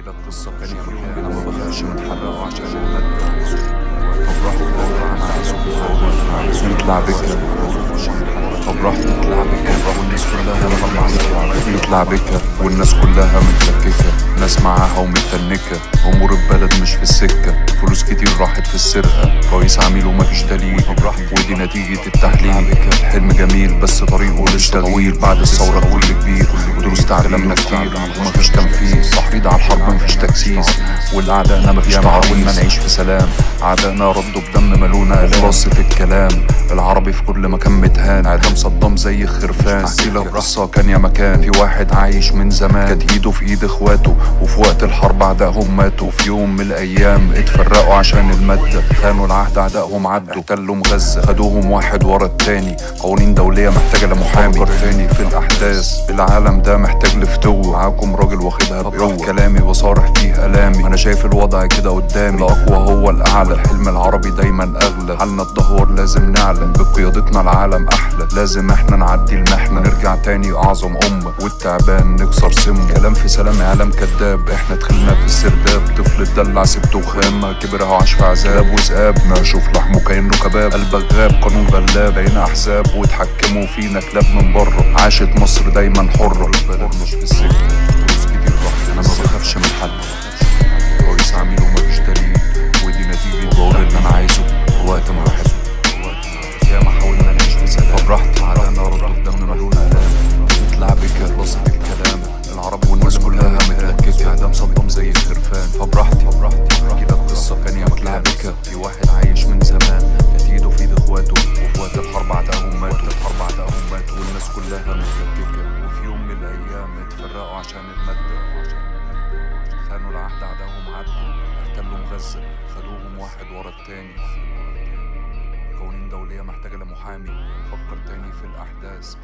احكي لك قصة كان في أنا ما بخافش من حرقه عشان المادة طب راح نطلع بكرة طب راح تطلع بكرة والناس كلها نطلع بكرة والناس كلها متلككة. ناس معاها ومتنكة. امور البلد مش في السكة. فلوس كتير راحت في السرقة. رئيس عميل ومفيش دليل. ودي نتيجة التحليل. حلم جميل بس طريقه لسه طويل. بعد الثورة كل كبير. ودروس تعلمنا كتير. ومفيش تنفيذ تحريض على الحرب مفيش تكسيس والأعدائنا مفيش تعاون ما نعيش في سلام أعدائنا ردوا بدم ملونا خلاصة الكلام. العربي في كل مكان متهان. اعدام صدام زي الخرفان لك قصة كان يا مكان. في واحد عايش من زمان. كانت ايده في ايد اخواته. وفي وقت الحرب اعدائهم ماتوا. في يوم من الأيام اتفرقوا عشان المادة خانوا العهد اعدائهم عدوا. احتلوا غزة خدوهم واحد ورا التاني. قوانين دولية محتاجة لمحامي. تاني في الأحداث. العالم ده محتاج لفتوة. معاكم راجل واخدها بقوة كلامي بصارح فيه ألامي. أنا شايف الوضع كده قدامي. الأقوى هو الأعلى. الحلم العربي دايما أغلى. حالنا الدهور لازم نعلن. بقيادتنا العالم أحلى. لازم إحنا نعدي المحنة نرجع تاني أعظم أمة. والتعبان نكسر سمه. كلام في سلام إعلام كداب إحنا دخلنا في السرداب. طفل اتدلع سبته وخامة. كبر اهو عاش في عذاب. وذئاب ما أشوف لحمه كأنه كباب. قلبك غاب قانون غلاب. بقينا أحزاب. واتحكموا فينا كلاب من بره. عاشت مصر دايما حرة. البلد مش في السكة فلوس كتير راحت. أنا ما بخافش من حد. اعدام صدام زي الخرفان فبراحتي احكي لك قصة كان يا مطلع بك في واحد عايش من زمان. كانت ايده في ايد إخواته. وفي وقت الحرب اعدائهم ماتوا الحرب اعدائهم ماتوا والناس كلها متلككة وفي يوم من الأيام اتفرقوا عشان المادة خانوا العهد اعدائهم عدوا احتلوا غزة. خدوهم واحد ورا التاني. قوانين دولية محتاجة لمحامي. فكر تاني في الأحداث.